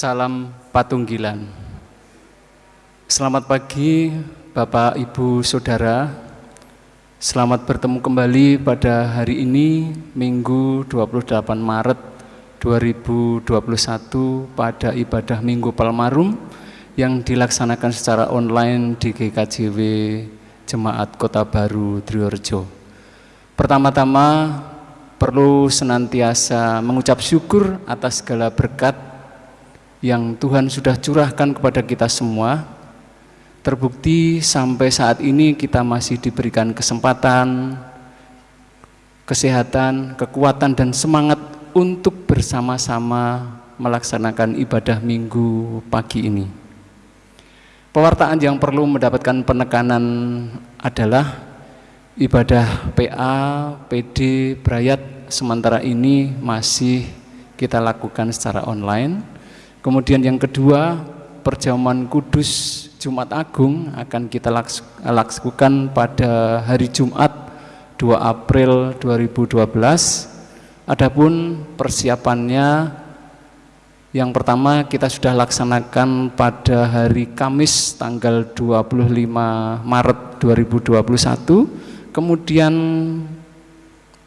Salam Patunggilan. Selamat pagi Bapak, Ibu, Saudara. Selamat bertemu kembali pada hari ini, Minggu 28 Maret 2021 pada ibadah Minggu Palmarum yang dilaksanakan secara online di GKJW Jemaat Kota Baru Triorjo. Pertama-tama perlu senantiasa mengucap syukur atas segala berkat yang Tuhan sudah curahkan kepada kita semua. Terbukti sampai saat ini kita masih diberikan kesempatan, kesehatan, kekuatan, dan semangat untuk bersama-sama melaksanakan ibadah minggu pagi ini. Pewartaan yang perlu mendapatkan penekanan adalah ibadah PA, PD, Brayat sementara ini masih kita lakukan secara online. Kemudian yang kedua, perjamuan kudus Jumat Agung akan kita lakukan pada hari Jumat 2 April 2012. Adapun persiapannya yang pertama kita sudah laksanakan pada hari Kamis tanggal 25 Maret 2021 Kemudian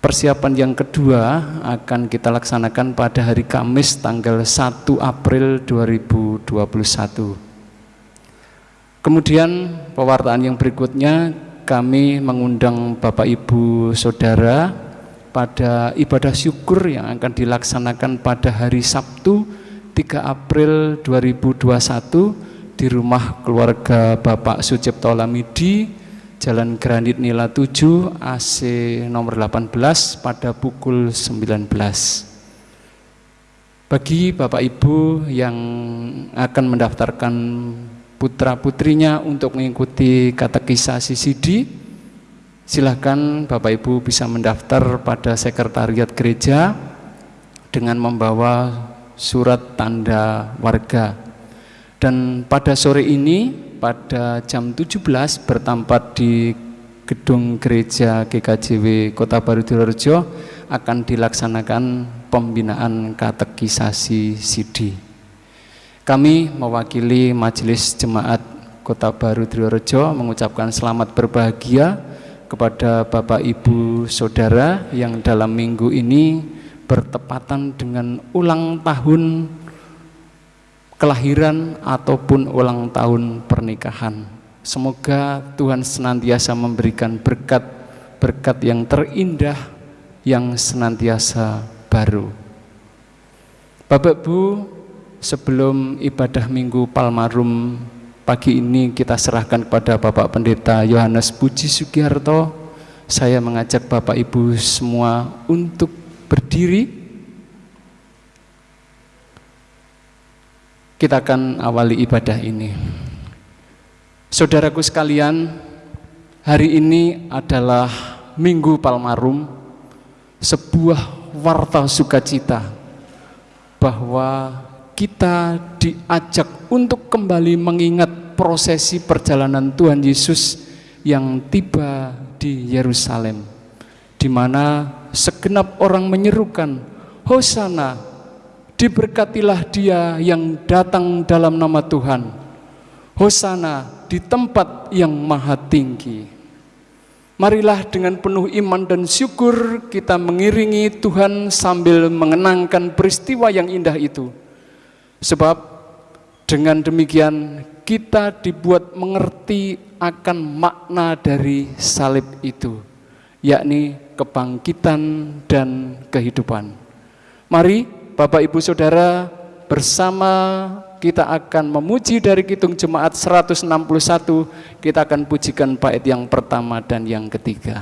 persiapan yang kedua akan kita laksanakan pada hari Kamis tanggal 1 April 2021. Kemudian pewartaan yang berikutnya kami mengundang Bapak Ibu Saudara pada ibadah syukur yang akan dilaksanakan pada hari Sabtu 3 April 2021 di rumah keluarga Bapak Sucipto Lamidi Jalan Granit Nila 7 AC nomor 18 pada pukul 19. Bagi Bapak Ibu yang akan mendaftarkan putra-putrinya untuk mengikuti katekisasi CD, silahkan Bapak Ibu bisa mendaftar pada sekretariat gereja dengan membawa surat tanda warga. Dan pada sore ini pada jam 17 bertempat di gedung gereja GKJW Kota Baru Direjo akan dilaksanakan pembinaan katekisasi CD. Kami mewakili Majelis Jemaat Kota Baru Triorjo mengucapkan selamat berbahagia kepada Bapak Ibu Saudara yang dalam minggu ini bertepatan dengan ulang tahun kelahiran ataupun ulang tahun pernikahan. Semoga Tuhan senantiasa memberikan berkat-berkat yang terindah yang senantiasa baru. Bapak Bu, sebelum ibadah Minggu Palmarum pagi ini kita serahkan kepada Bapak Pendeta Yohanes Puji Sugiharto. Saya mengajak Bapak Ibu semua untuk berdiri Kita akan awali ibadah ini. Saudaraku sekalian, hari ini adalah Minggu Palmarum, sebuah warta sukacita bahwa kita diajak untuk kembali mengingat prosesi perjalanan Tuhan Yesus yang tiba di Yerusalem, di mana segenap orang menyerukan, Hosana, Diberkatilah dia yang datang dalam nama Tuhan. Hosana di tempat yang maha tinggi. Marilah dengan penuh iman dan syukur kita mengiringi Tuhan sambil mengenangkan peristiwa yang indah itu. Sebab dengan demikian kita dibuat mengerti akan makna dari salib itu, yakni kebangkitan dan kehidupan. Mari Bapak Ibu Saudara bersama kita akan memuji dari Kitung Jemaat 161 kita akan pujikan bait yang pertama dan yang ketiga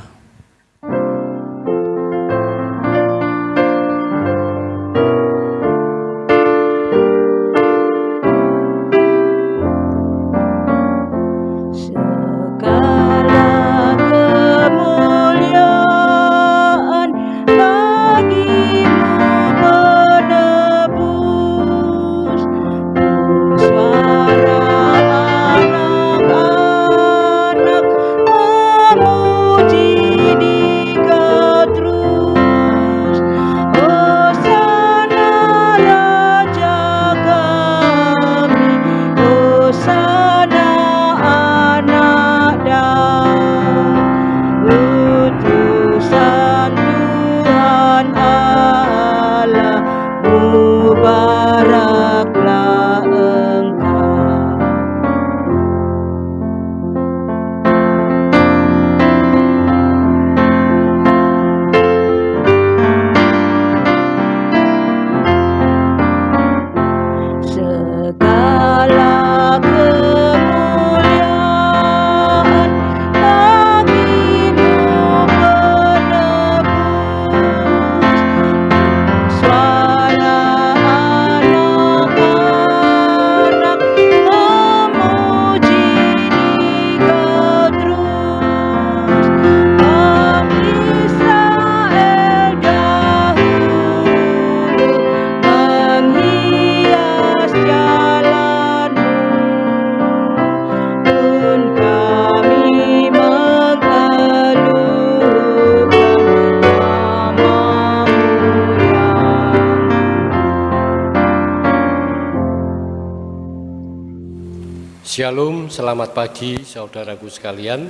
selamat pagi saudaraku sekalian.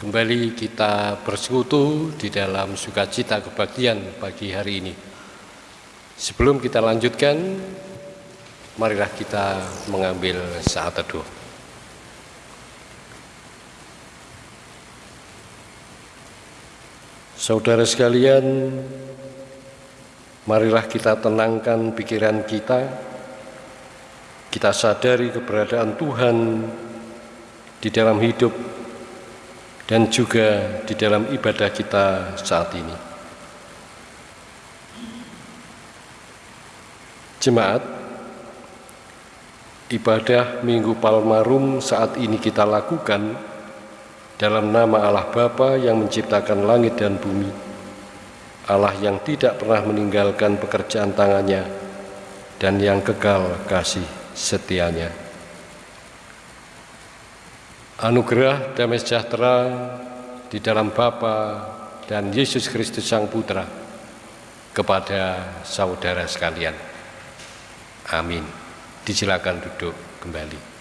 Kembali kita bersekutu di dalam sukacita kebaktian pagi hari ini. Sebelum kita lanjutkan, marilah kita mengambil saat teduh. Saudara sekalian, marilah kita tenangkan pikiran kita kita sadari keberadaan Tuhan di dalam hidup dan juga di dalam ibadah kita saat ini. Jemaat, ibadah Minggu Palmarum saat ini kita lakukan dalam nama Allah Bapa yang menciptakan langit dan bumi, Allah yang tidak pernah meninggalkan pekerjaan tangannya, dan yang kekal kasih setianya. Anugerah damai sejahtera di dalam Bapa dan Yesus Kristus Sang Putra kepada saudara sekalian. Amin. Disilakan duduk kembali.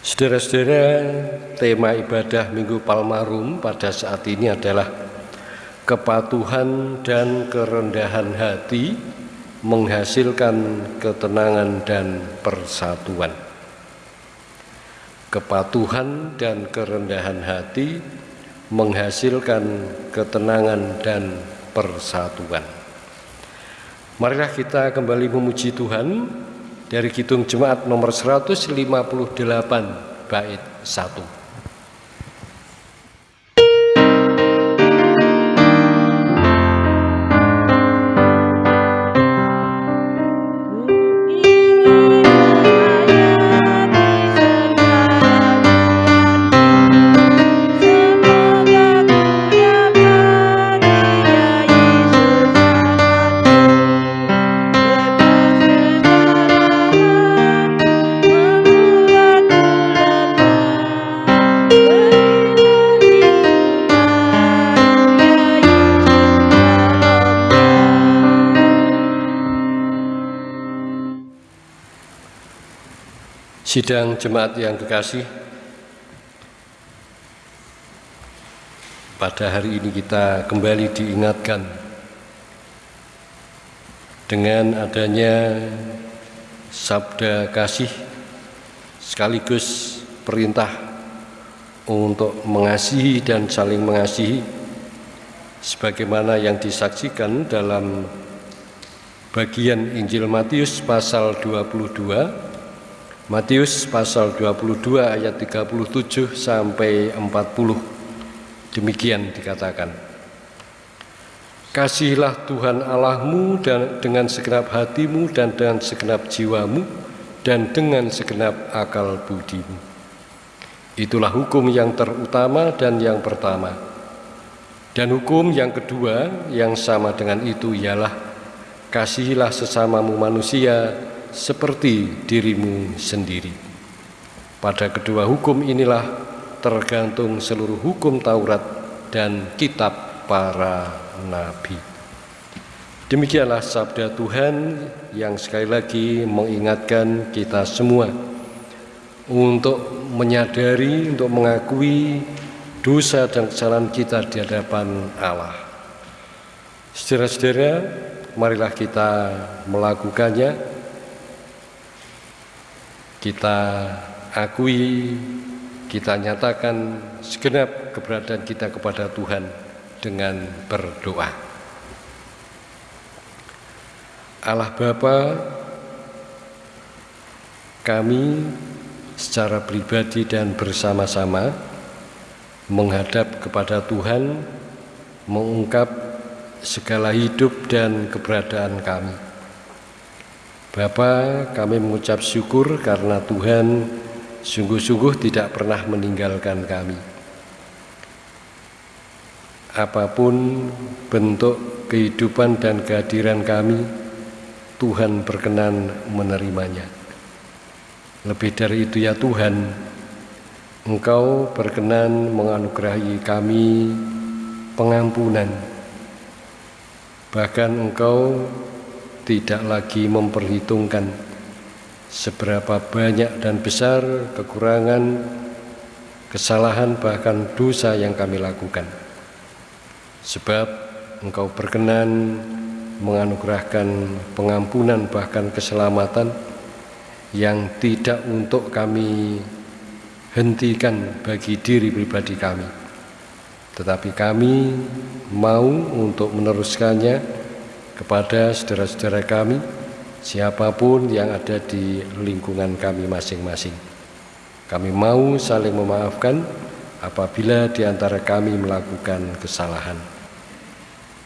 Saudara-saudara, tema ibadah Minggu Palmarum pada saat ini adalah kepatuhan dan kerendahan hati menghasilkan ketenangan dan persatuan. Kepatuhan dan kerendahan hati menghasilkan ketenangan dan persatuan. Marilah kita kembali memuji Tuhan dari Kidung Jemaat nomor 158 bait 1. Sidang jemaat yang kekasih, pada hari ini kita kembali diingatkan dengan adanya sabda kasih sekaligus perintah untuk mengasihi dan saling mengasihi sebagaimana yang disaksikan dalam bagian Injil Matius pasal 22 Matius pasal 22 ayat 37 sampai 40 demikian dikatakan. Kasihilah Tuhan Allahmu dan dengan segenap hatimu dan dengan segenap jiwamu dan dengan segenap akal budimu. Itulah hukum yang terutama dan yang pertama. Dan hukum yang kedua yang sama dengan itu ialah Kasihilah sesamamu manusia seperti dirimu sendiri. Pada kedua hukum inilah tergantung seluruh hukum Taurat dan kitab para nabi. Demikianlah sabda Tuhan yang sekali lagi mengingatkan kita semua untuk menyadari, untuk mengakui dosa dan kesalahan kita di hadapan Allah. Saudara-saudara, marilah kita melakukannya. Kita akui, kita nyatakan segenap keberadaan kita kepada Tuhan dengan berdoa. Allah Bapa, kami secara pribadi dan bersama-sama menghadap kepada Tuhan, mengungkap segala hidup dan keberadaan kami. Bapa, kami mengucap syukur karena Tuhan sungguh-sungguh tidak pernah meninggalkan kami. Apa pun bentuk kehidupan dan kehadiran kami, Tuhan berkenan menerimanya. Lebih dari itu ya Tuhan, Engkau berkenan menganugerahi kami pengampunan. Bahkan Engkau tidak lagi memperhitungkan seberapa banyak dan besar kekurangan, kesalahan bahkan dosa yang kami lakukan. Sebab Engkau berkenan menganugerahkan pengampunan bahkan keselamatan yang tidak untuk kami hentikan bagi diri pribadi kami tetapi kami mau untuk meneruskannya kepada saudara-saudara kami siapa pun yang ada di lingkungan kami masing-masing kami mau saling memaafkan apabila di antara kami melakukan kesalahan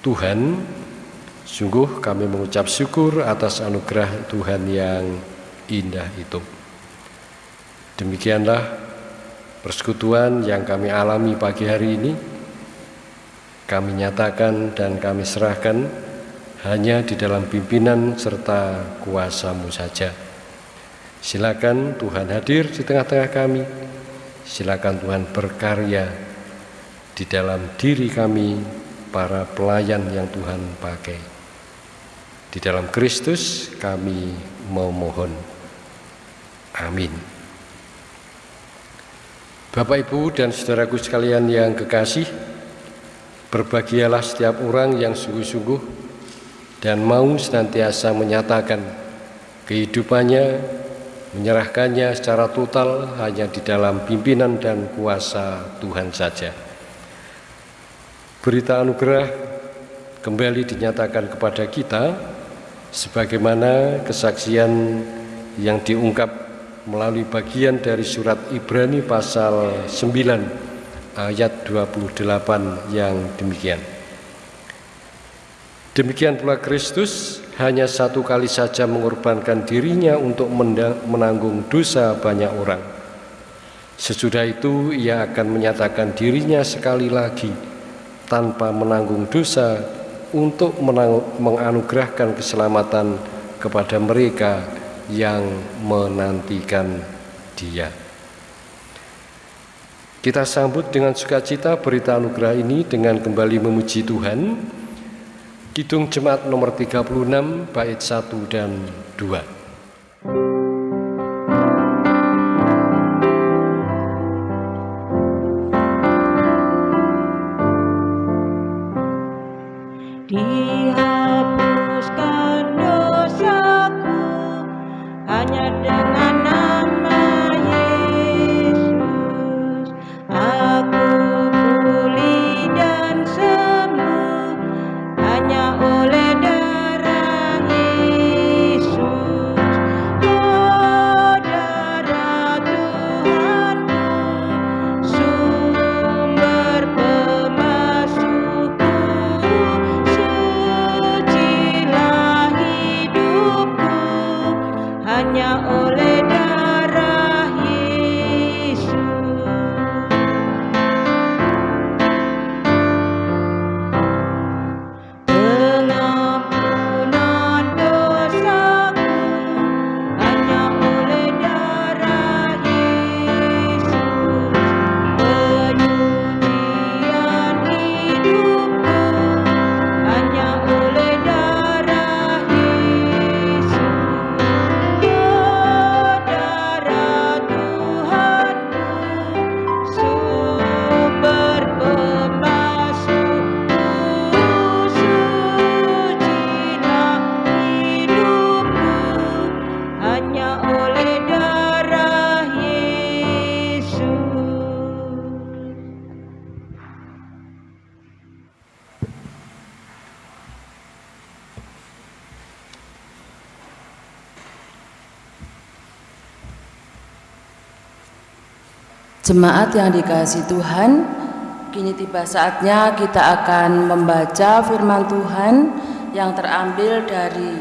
Tuhan sungguh kami mengucap syukur atas anugerah Tuhan yang indah itu. Demikianlah persekutuan yang kami alami pagi hari ini. Kami nyatakan dan kami serahkan hanya di dalam pimpinan serta kuasamu saja. Silakan Tuhan hadir di tengah-tengah kami. Silakan Tuhan berkarya di dalam diri kami para pelayan yang Tuhan pakai. Di dalam Kristus kami memohon. Amin. Bapak Ibu dan saudaraku sekalian yang kekasih, berbahagialah setiap orang yang sungguh-sungguh dan mau senantiasa menyatakan kehidupannya, menyerahkannya secara total hanya di dalam pimpinan dan kuasa Tuhan saja. Berita anugerah kembali dinyatakan kepada kita sebagaimana kesaksian yang diungkap melalui bagian dari surat Ibrani pasal 9 ayat 28 yang demikian. Demikian pula Kristus hanya satu kali saja mengorbankan dirinya untuk menanggung dosa banyak orang. Sesudah itu ia akan menyatakan dirinya sekali lagi tanpa menanggung dosa untuk menganugerahkan keselamatan kepada mereka yang menantikan dia. Kita sambut dengan sukacita berita anugerah ini dengan kembali memuji Tuhan. Kidung Jemaat nomor 36 bait 1 dan 2. Jemaat yang dikasih Tuhan, kini tiba saatnya kita akan membaca firman Tuhan yang terambil dari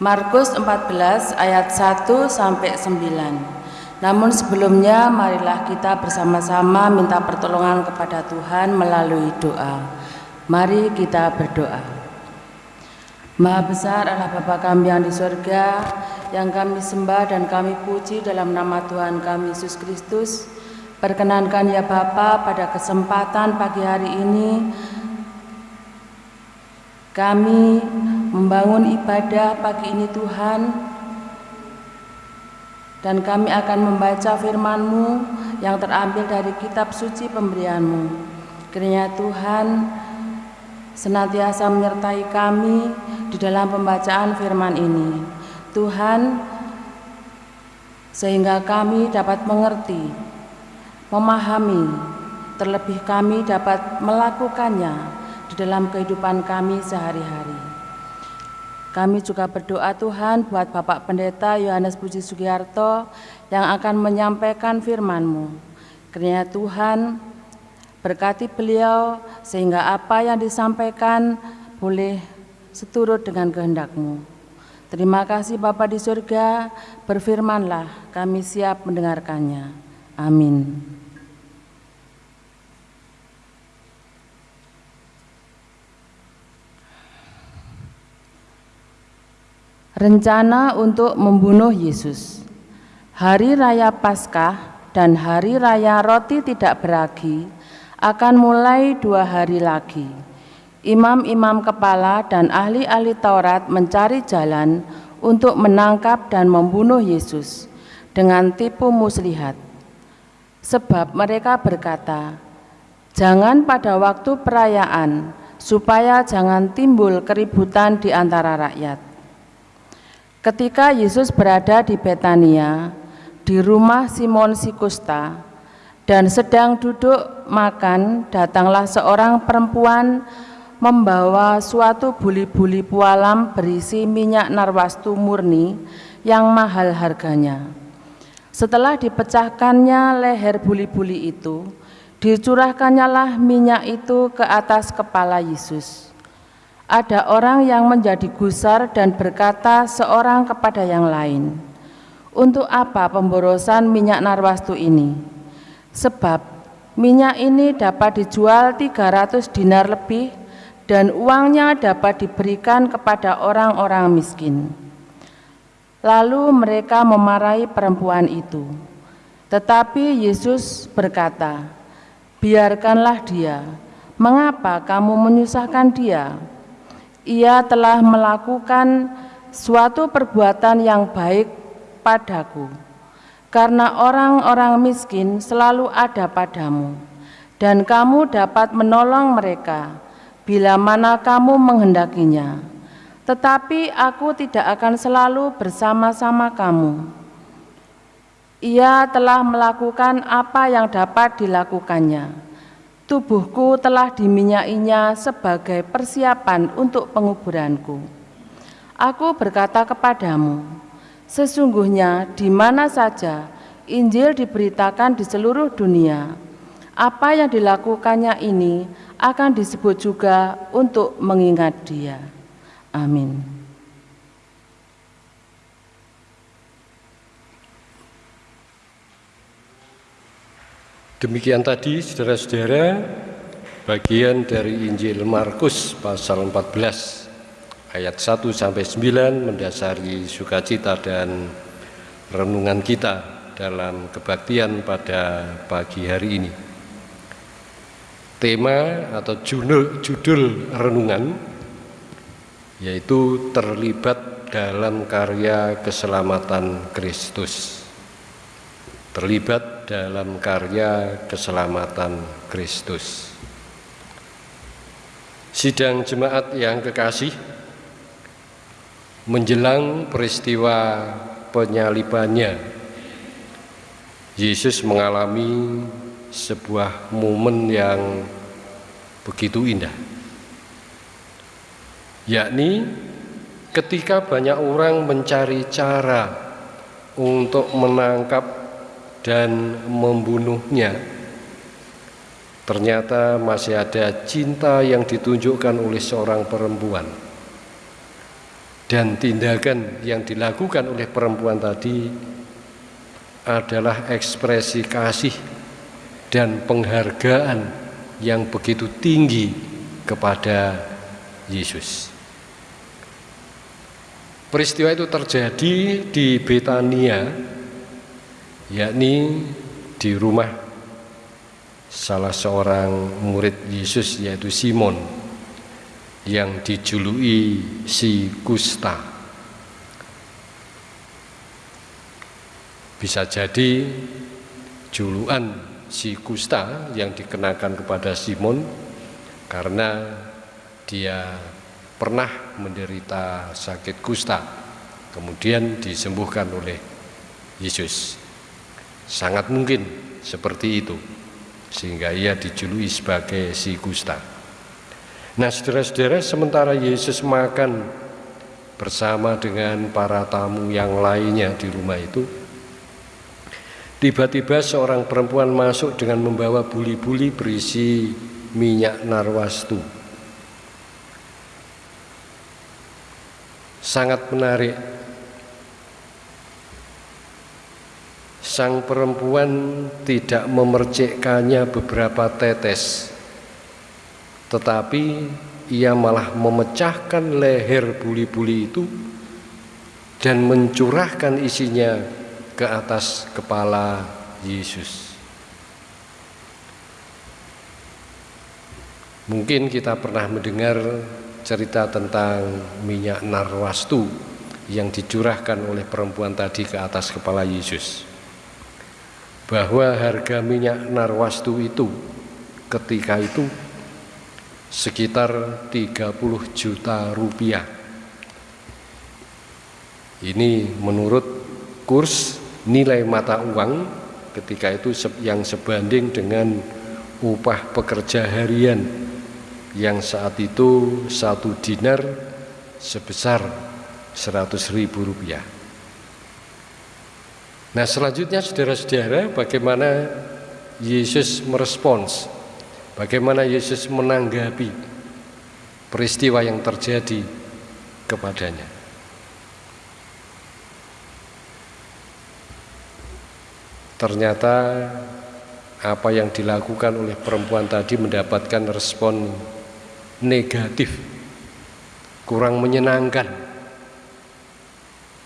Markus 14 ayat 1 sampai 9. Namun sebelumnya marilah kita bersama-sama minta pertolongan kepada Tuhan melalui doa. Mari kita berdoa. Maha besar adalah Bapa kami yang di surga, yang kami sembah dan kami puji dalam nama Tuhan kami Yesus Kristus. Perkenankan ya Bapa pada kesempatan pagi hari ini kami membangun ibadah pagi ini Tuhan dan kami akan membaca firman-Mu yang terambil dari kitab suci pemberian-Mu. Kiranya Tuhan senantiasa menyertai kami di dalam pembacaan firman ini. Tuhan, sehingga kami dapat mengerti, memahami, terlebih kami dapat melakukannya di dalam kehidupan kami sehari-hari. Kami juga berdoa Tuhan buat Bapak Pendeta Yohanes Puji Sugiarto yang akan menyampaikan firman-Mu. Kiranya Tuhan berkati beliau sehingga apa yang disampaikan boleh seturut dengan kehendak-Mu. Terima kasih Bapa di surga, berfirmanlah, kami siap mendengarkannya. Amin. Rencana untuk membunuh Yesus. Hari raya Paskah dan hari raya roti tidak beragi akan mulai dua hari lagi imam-imam kepala dan ahli-ahli Taurat mencari jalan untuk menangkap dan membunuh Yesus dengan tipu muslihat. Sebab mereka berkata, jangan pada waktu perayaan, supaya jangan timbul keributan di antara rakyat. Ketika Yesus berada di Betania, di rumah Simon Sikusta, dan sedang duduk makan, datanglah seorang perempuan membawa suatu buli-buli pualam berisi minyak narwastu murni yang mahal harganya. Setelah dipecahkannya leher buli-buli itu, dicurahkannya lah minyak itu ke atas kepala Yesus. Ada orang yang menjadi gusar dan berkata seorang kepada yang lain, "Untuk apa pemborosan minyak narwastu ini? Sebab minyak ini dapat dijual 300 dinar lebih dan uangnya dapat diberikan kepada orang-orang miskin. Lalu mereka memarahi perempuan itu. Tetapi Yesus berkata, "Biarkanlah dia. Mengapa kamu menyusahkan dia? Ia telah melakukan suatu perbuatan yang baik padaku, karena orang-orang miskin selalu ada padamu, dan kamu dapat menolong mereka." Bila mana kamu menghendakinya. Tetapi aku tidak akan selalu bersama-sama kamu. Ia telah melakukan apa yang dapat dilakukannya. Tubuhku telah diminyainya sebagai persiapan untuk penguburanku. Aku berkata kepadamu, sesungguhnya di mana saja Injil diberitakan di seluruh dunia, apa yang dilakukannya ini akan disebut juga untuk mengingat dia. Amin. Demikian tadi saudara-saudara bagian dari Injil Markus pasal 14 ayat 1 sampai 9 mendasari sukacita dan renungan kita dalam kebaktian pada pagi hari ini tema atau judul, judul renungan yaitu terlibat dalam karya keselamatan Kristus. Terlibat dalam karya keselamatan Kristus. Sidang jemaat yang kekasih menjelang peristiwa penyalibannya Yesus mengalami sebuah momen yang begitu indah. Yakni ketika banyak orang mencari cara untuk menangkap dan membunuhnya, ternyata masih ada cinta yang ditunjukkan oleh seorang perempuan. Dan tindakan yang dilakukan oleh perempuan tadi adalah ekspresi kasih dan penghargaan yang begitu tinggi kepada Yesus. Peristiwa itu terjadi di Betania, yakni di rumah salah seorang murid Yesus yaitu Simon yang dijuluki si Kusta. Bisa jadi julukan si Kusta yang dikenakan kepada Simon karena dia pernah menderita sakit kusta kemudian disembuhkan oleh Yesus. Sangat mungkin seperti itu sehingga ia dijuluki sebagai si kusta. Nah saudara-saudara sementara Yesus makan bersama dengan para tamu yang lainnya di rumah itu tiba-tiba seorang perempuan masuk dengan membawa buli-buli berisi minyak narwastu sangat menarik. Sang perempuan tidak memercikkannya beberapa tetes, tetapi ia malah memecahkan leher buli-buli itu dan mencurahkan isinya ke atas kepala Yesus. Mungkin kita pernah mendengar cerita tentang minyak narwastu yang dicurahkan oleh perempuan tadi ke atas kepala Yesus. Bahwa harga minyak narwastu itu ketika itu sekitar 30 juta rupiah. Ini menurut kurs nilai mata uang ketika itu yang sebanding dengan upah pekerja harian yang saat itu satu dinar sebesar seratus ribu rupiah. Nah selanjutnya saudara-saudara bagaimana Yesus merespons, bagaimana Yesus menanggapi peristiwa yang terjadi kepadanya. Ternyata apa yang dilakukan oleh perempuan tadi mendapatkan respon negatif, kurang menyenangkan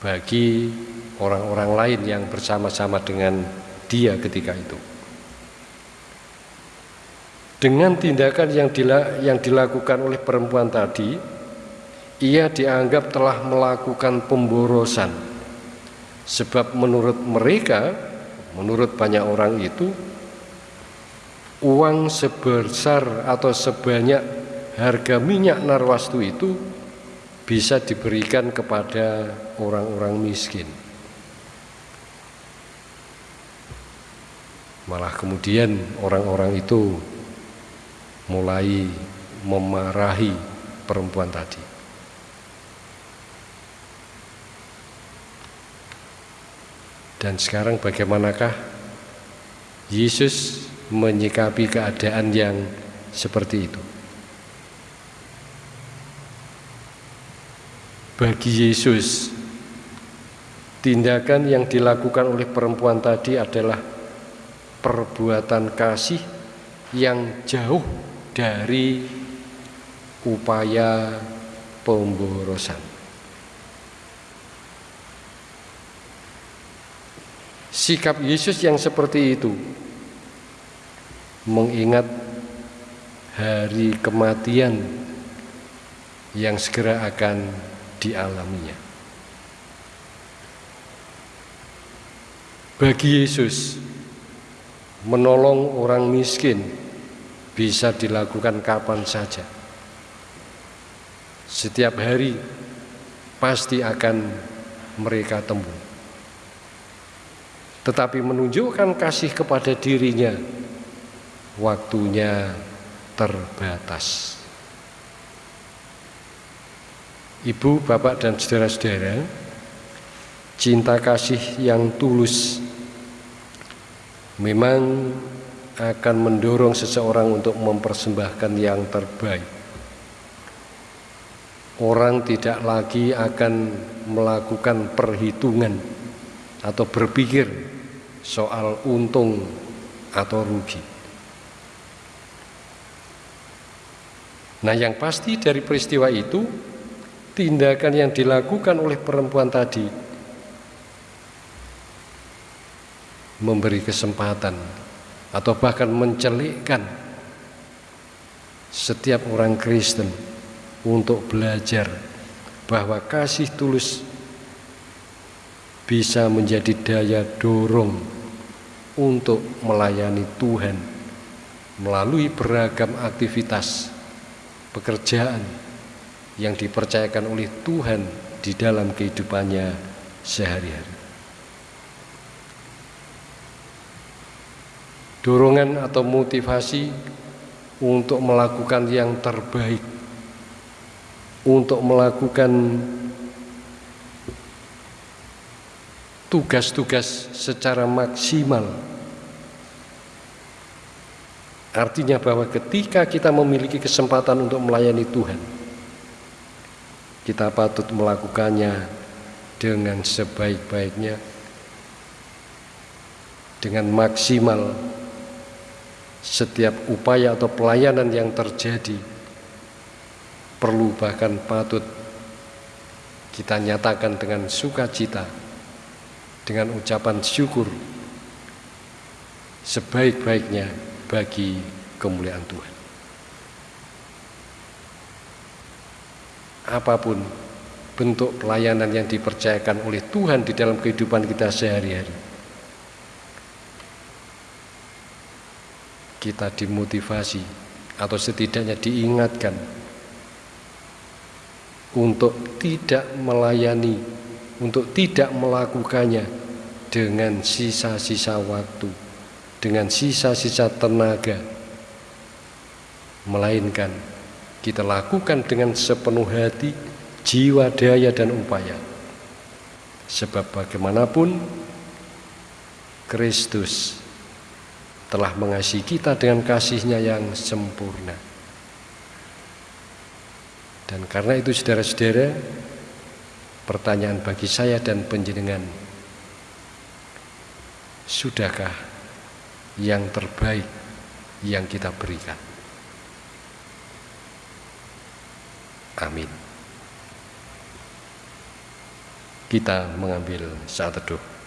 bagi orang-orang lain yang bersama-sama dengan dia ketika itu. Dengan tindakan yang, dila, yang dilakukan oleh perempuan tadi, ia dianggap telah melakukan pemborosan. Sebab menurut mereka, menurut banyak orang itu, uang sebesar atau sebanyak harga minyak narwastu itu bisa diberikan kepada orang-orang miskin. Malah kemudian orang-orang itu mulai memarahi perempuan tadi. Dan sekarang bagaimanakah Yesus menyikapi keadaan yang seperti itu? Bagi Yesus, tindakan yang dilakukan oleh perempuan tadi adalah perbuatan kasih yang jauh dari upaya pemborosan. Sikap Yesus yang seperti itu mengingat hari kematian yang segera akan dialaminya. Bagi Yesus, menolong orang miskin bisa dilakukan kapan saja. Setiap hari pasti akan mereka temui. Tetapi menunjukkan kasih kepada dirinya, waktunya terbatas. Ibu, bapak, dan saudara-saudara, cinta kasih yang tulus memang akan mendorong seseorang untuk mempersembahkan yang terbaik. Orang tidak lagi akan melakukan perhitungan atau berpikir soal untung atau rugi. Nah, yang pasti dari peristiwa itu, tindakan yang dilakukan oleh perempuan tadi memberi kesempatan atau bahkan mencelikkan setiap orang Kristen untuk belajar bahwa kasih tulus bisa menjadi daya dorong untuk melayani Tuhan melalui beragam aktivitas pekerjaan yang dipercayakan oleh Tuhan di dalam kehidupannya sehari-hari. Dorongan atau motivasi untuk melakukan yang terbaik, untuk melakukan tugas-tugas secara maksimal. Artinya bahwa ketika kita memiliki kesempatan untuk melayani Tuhan, kita patut melakukannya dengan sebaik-baiknya, dengan maksimal setiap upaya atau pelayanan yang terjadi perlu bahkan patut kita nyatakan dengan sukacita dengan ucapan syukur sebaik-baiknya bagi kemuliaan Tuhan. Apa pun bentuk pelayanan yang dipercayakan oleh Tuhan di dalam kehidupan kita sehari-hari. Kita dimotivasi atau setidaknya diingatkan untuk tidak melayani, untuk tidak melakukannya dengan sisa-sisa waktu dengan sisa-sisa tenaga melainkan kita lakukan dengan sepenuh hati jiwa daya dan upaya. Sebab bagaimanapun Kristus telah mengasihi kita dengan kasihnya yang sempurna. Dan karena itu saudara-saudara pertanyaan bagi saya dan penjenengan sudahkah yang terbaik yang kita berikan. Amin. Kita mengambil saat teduh.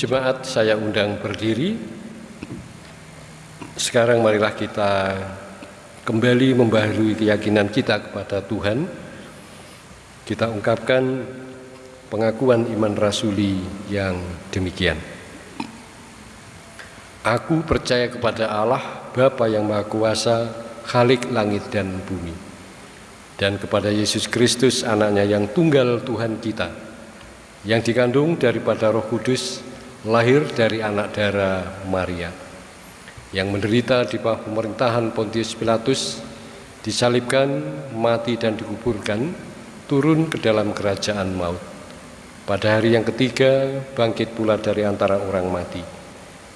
Jemaat saya undang berdiri. Sekarang marilah kita kembali membaharui keyakinan kita kepada Tuhan. Kita ungkapkan pengakuan iman rasuli yang demikian. Aku percaya kepada Allah, Bapa yang Maha Kuasa, Khalik langit dan bumi, dan kepada Yesus Kristus, anaknya yang tunggal Tuhan kita, yang dikandung daripada roh kudus, lahir dari anak darah Maria yang menderita di bawah pemerintahan Pontius Pilatus disalibkan, mati dan dikuburkan turun ke dalam kerajaan maut Pada hari yang ketiga, bangkit pula dari antara orang mati,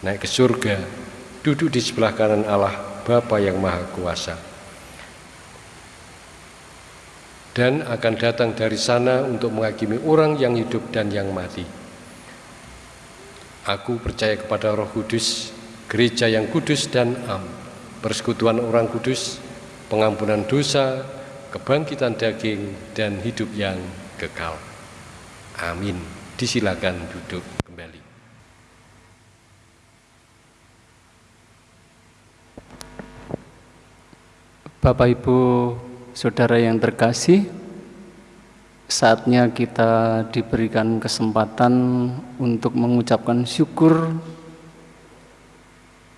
naik ke surga, duduk di sebelah kanan Allah, Bapa yang Maha Kuasa. Dan akan datang dari sana untuk menghakimi orang yang hidup dan yang mati. Aku percaya kepada Roh Kudus, gereja yang kudus dan am, persekutuan orang kudus, pengampunan dosa, kebangkitan daging, dan hidup yang kekal. Amin. Disilakan duduk kembali. Bapak Ibu Saudara yang terkasih, saatnya kita diberikan kesempatan untuk mengucapkan syukur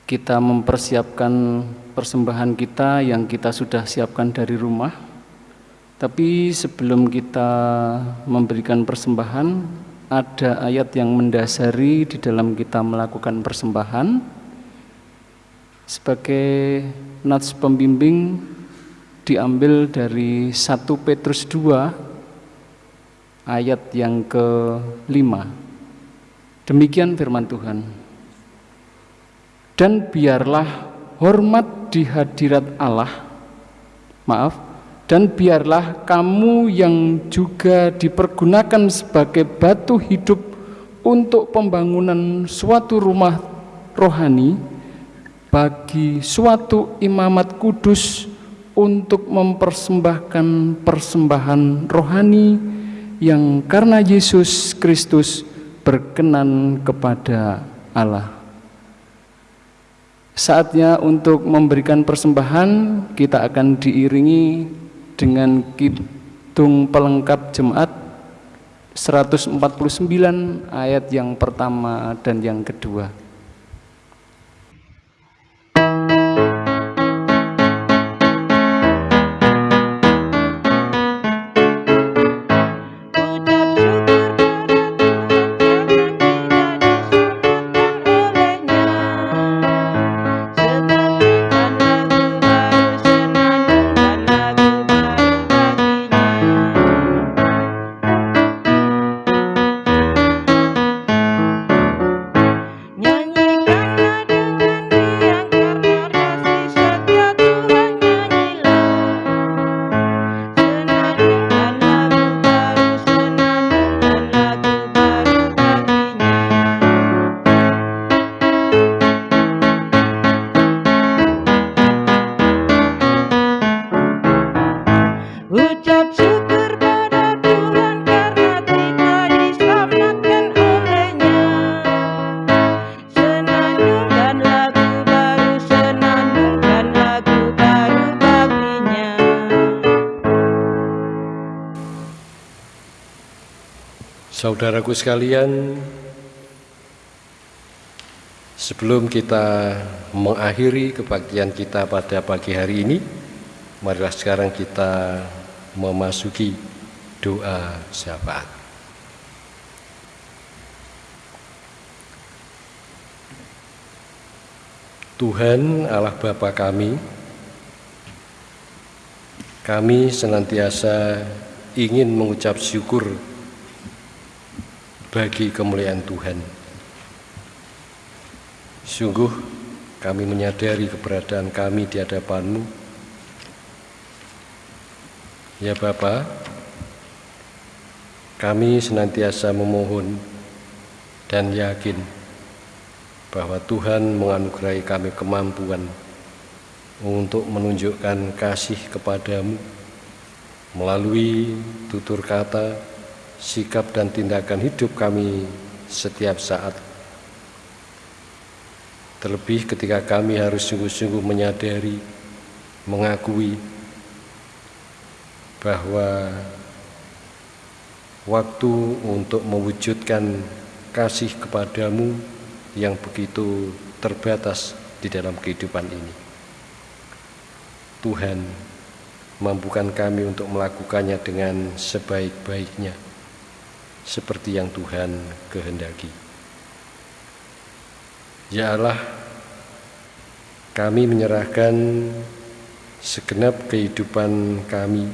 kita mempersiapkan persembahan kita yang kita sudah siapkan dari rumah. Tapi sebelum kita memberikan persembahan, ada ayat yang mendasari di dalam kita melakukan persembahan. Sebagai nats pembimbing diambil dari 1 Petrus 2 ayat yang ke-5. Demikian firman Tuhan. Dan biarlah hormat di hadirat Allah. Maaf, dan biarlah kamu yang juga dipergunakan sebagai batu hidup untuk pembangunan suatu rumah rohani bagi suatu imamat kudus untuk mempersembahkan persembahan rohani yang karena Yesus Kristus berkenan kepada Allah. Saatnya untuk memberikan persembahan, kita akan diiringi dengan kidung pelengkap jemaat 149 ayat yang pertama dan yang kedua. Saudaraku sekalian, sebelum kita mengakhiri kebaktian kita pada pagi hari ini, marilah sekarang kita memasuki doa syafaat. Tuhan Allah Bapa kami, kami senantiasa ingin mengucap syukur bagi kemuliaan Tuhan. Sungguh kami menyadari keberadaan kami di hadapan-Mu. Ya Bapa, kami senantiasa memohon dan yakin bahwa Tuhan menganugerahi kami kemampuan untuk menunjukkan kasih kepadamu melalui tutur kata, sikap dan tindakan hidup kami setiap saat. Terlebih ketika kami harus sungguh-sungguh menyadari, mengakui bahwa waktu untuk mewujudkan kasih kepadamu yang begitu terbatas di dalam kehidupan ini. Tuhan, mampukan kami untuk melakukannya dengan sebaik-baiknya seperti yang Tuhan kehendaki. Ya Allah, kami menyerahkan segenap kehidupan kami,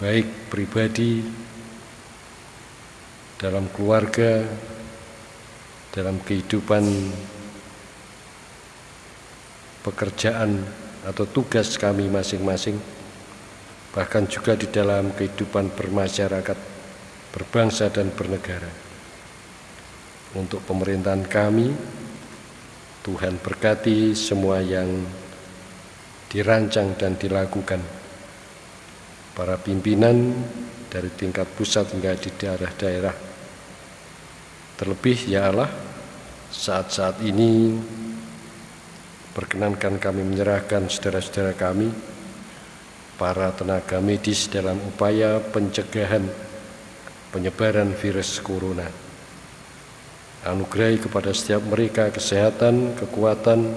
baik pribadi dalam keluarga, dalam kehidupan pekerjaan atau tugas kami masing-masing, bahkan juga di dalam kehidupan bermasyarakat, berbangsa dan bernegara. Untuk pemerintahan kami, Tuhan berkati semua yang dirancang dan dilakukan. Para pimpinan dari tingkat pusat hingga di daerah-daerah. Terlebih ya Allah, saat-saat ini Perkenankan kami menyerahkan saudara-saudara kami, para tenaga medis dalam upaya pencegahan penyebaran virus corona. Anugerai kepada setiap mereka kesehatan, kekuatan,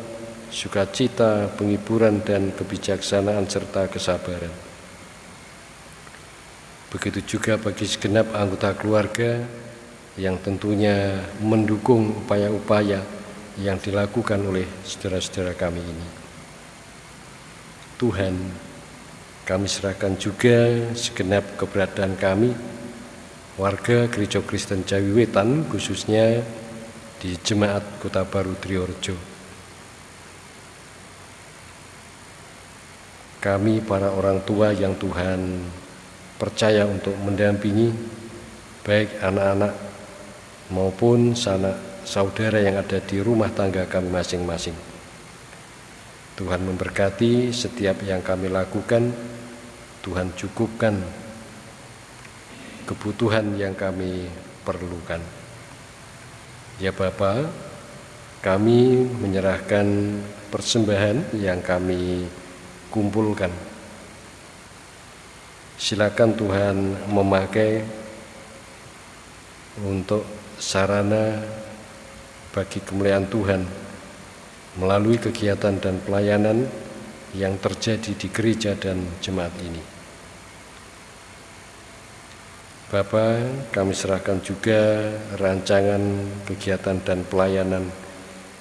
sukacita, penghiburan, dan kebijaksanaan serta kesabaran. Begitu juga bagi segenap anggota keluarga yang tentunya mendukung upaya-upaya yang dilakukan oleh saudara-saudara kami ini. Tuhan, kami serahkan juga segenap keberadaan kami, warga Gereja Kristen Jawi Wetan, khususnya di Jemaat Kota Baru Triorjo. Kami para orang tua yang Tuhan percaya untuk mendampingi baik anak-anak maupun sanak saudara yang ada di rumah tangga kami masing-masing. Tuhan memberkati setiap yang kami lakukan, Tuhan cukupkan kebutuhan yang kami perlukan. Ya Bapa, kami menyerahkan persembahan yang kami kumpulkan. Silakan Tuhan memakai untuk sarana bagi kemuliaan Tuhan melalui kegiatan dan pelayanan yang terjadi di gereja dan jemaat ini. Bapak, kami serahkan juga rancangan kegiatan dan pelayanan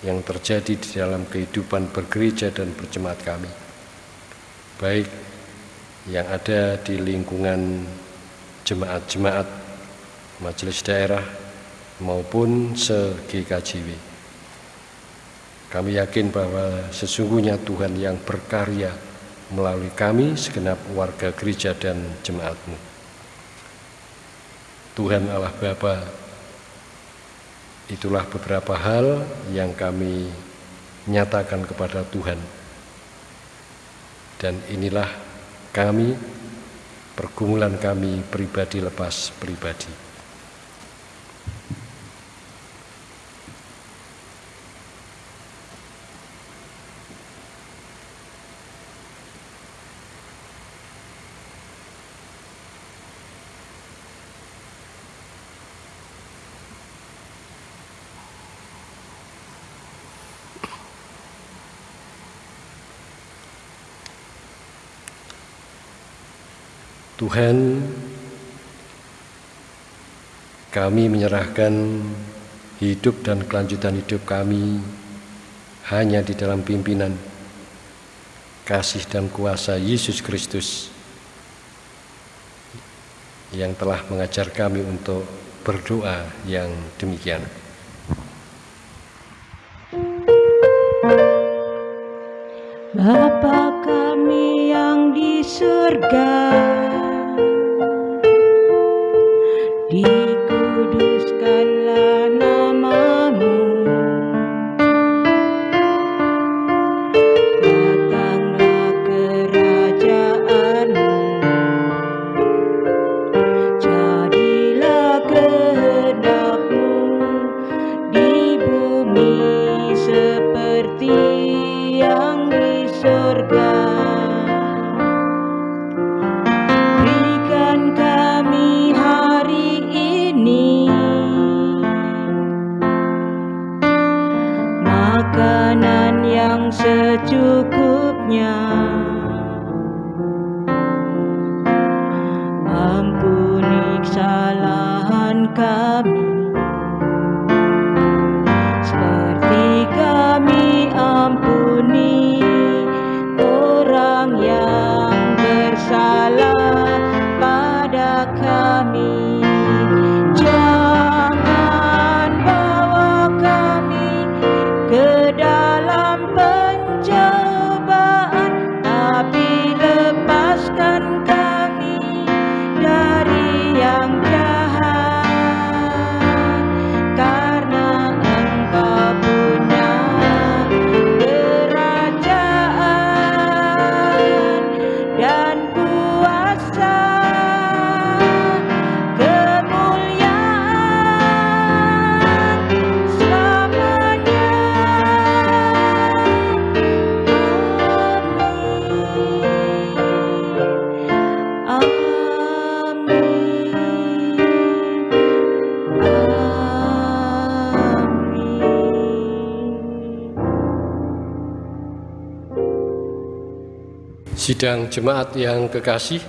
yang terjadi di dalam kehidupan bergereja dan berjemaat kami. Baik yang ada di lingkungan jemaat-jemaat, majelis daerah, maupun se-GKJW. Kami yakin bahwa sesungguhnya Tuhan yang berkarya melalui kami segenap warga gereja dan jemaatmu. Tuhan Allah Bapa, itulah beberapa hal yang kami nyatakan kepada Tuhan. Dan inilah kami, pergumulan kami pribadi lepas pribadi. Tuhan, kami menyerahkan hidup dan kelanjutan hidup kami hanya di dalam pimpinan kasih dan kuasa Yesus Kristus yang telah mengajar kami untuk berdoa yang demikian. Kami Sidang jemaat yang kekasih,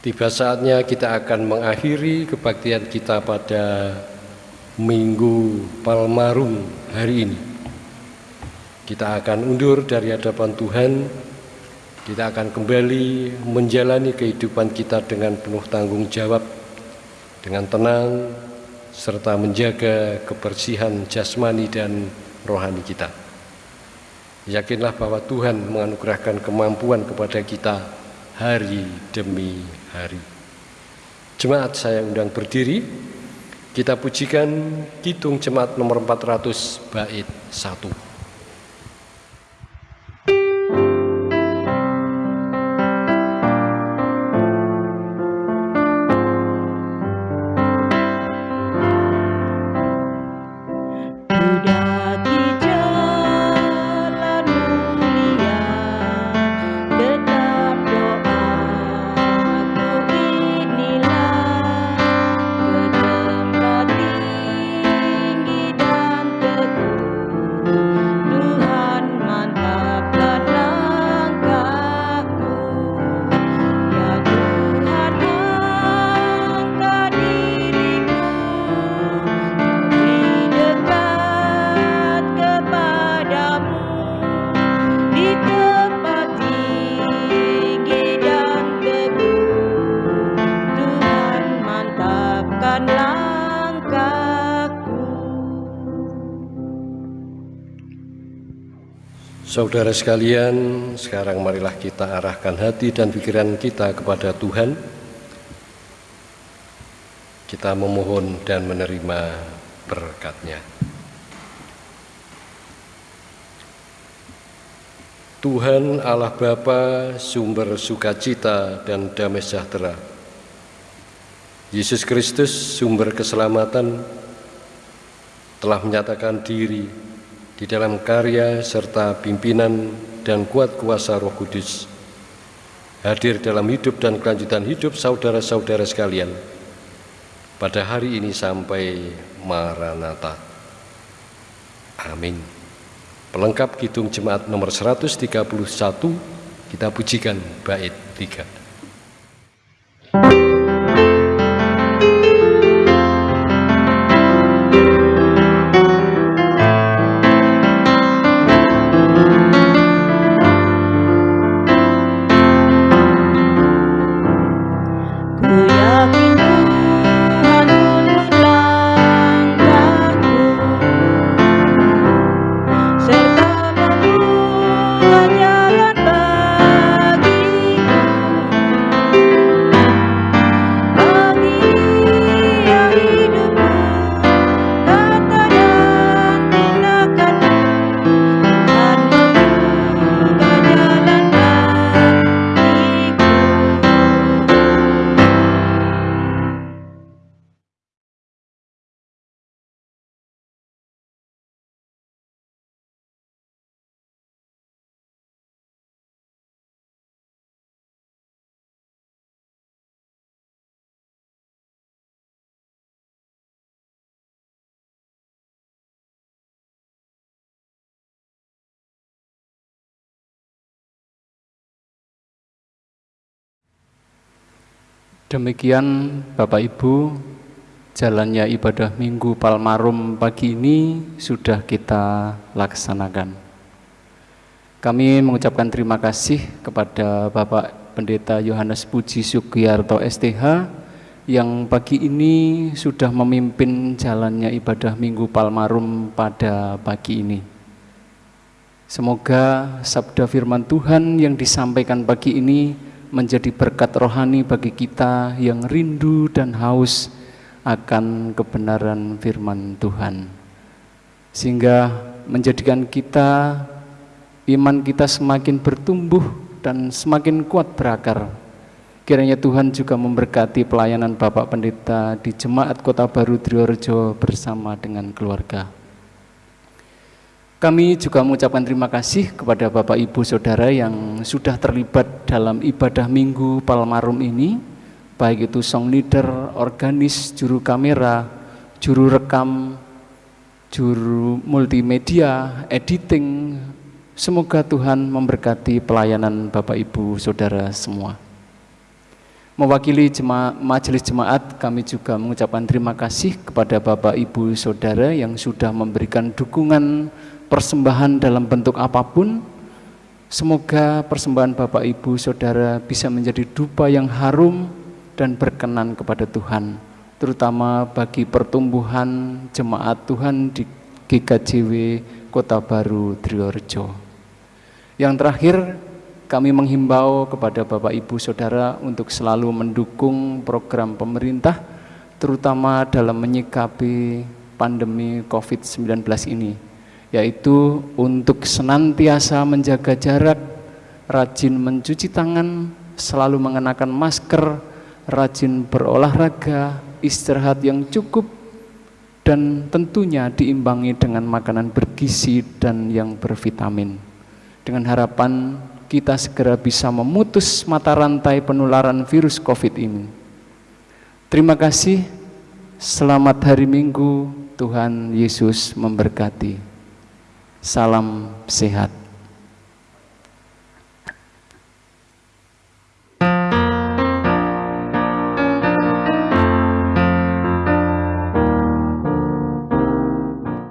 tiba saatnya kita akan mengakhiri kebaktian kita pada Minggu Palmarum hari ini. Kita akan undur dari hadapan Tuhan, kita akan kembali menjalani kehidupan kita dengan penuh tanggung jawab, dengan tenang, serta menjaga kebersihan jasmani dan rohani kita. Yakinlah bahwa Tuhan menganugerahkan kemampuan kepada kita hari demi hari. Jemaat saya undang berdiri, kita pujikan Kidung Jemaat nomor 400 bait 1. Saudara sekalian, sekarang marilah kita arahkan hati dan pikiran kita kepada Tuhan. Kita memohon dan menerima berkatnya. Tuhan Allah Bapa, sumber sukacita dan damai sejahtera. Yesus Kristus, sumber keselamatan, telah menyatakan diri di dalam karya serta pimpinan dan kuat kuasa Roh Kudus hadir dalam hidup dan kelanjutan hidup saudara-saudara sekalian pada hari ini sampai Maranatha. Amin. Pelengkap Kidung Jemaat nomor 131 kita pujikan bait 3. Demikian Bapak Ibu, jalannya ibadah Minggu Palmarum pagi ini sudah kita laksanakan. Kami mengucapkan terima kasih kepada Bapak Pendeta Yohanes Puji Sugiyarto STH yang pagi ini sudah memimpin jalannya ibadah Minggu Palmarum pada pagi ini. Semoga sabda firman Tuhan yang disampaikan pagi ini menjadi berkat rohani bagi kita yang rindu dan haus akan kebenaran firman Tuhan. Sehingga menjadikan kita, iman kita semakin bertumbuh dan semakin kuat berakar. Kiranya Tuhan juga memberkati pelayanan Bapak Pendeta di Jemaat Kota Baru Driorejo bersama dengan keluarga. Kami juga mengucapkan terima kasih kepada Bapak Ibu Saudara yang sudah terlibat dalam ibadah Minggu Palmarum ini, baik itu song leader, organis, juru kamera, juru rekam, juru multimedia, editing, Semoga Tuhan memberkati pelayanan Bapak Ibu Saudara semua. Mewakili jema majelis jemaat, kami juga mengucapkan terima kasih kepada Bapak Ibu Saudara yang sudah memberikan dukungan persembahan dalam bentuk apa pun. Semoga persembahan Bapak Ibu Saudara bisa menjadi dupa yang harum dan berkenan kepada Tuhan, terutama bagi pertumbuhan jemaat Tuhan di GKJW Kota Baru Triorjo. Yang terakhir, kami menghimbau kepada Bapak Ibu Saudara untuk selalu mendukung program pemerintah terutama dalam menyikapi pandemi COVID-19 ini yaitu untuk senantiasa menjaga jarak, rajin mencuci tangan, selalu mengenakan masker, rajin berolahraga, istirahat yang cukup dan tentunya diimbangi dengan makanan bergizi dan yang bervitamin. Dengan harapan kita segera bisa memutus mata rantai penularan virus COVID ini. Terima kasih, selamat hari Minggu, Tuhan Yesus memberkati. Salam sehat.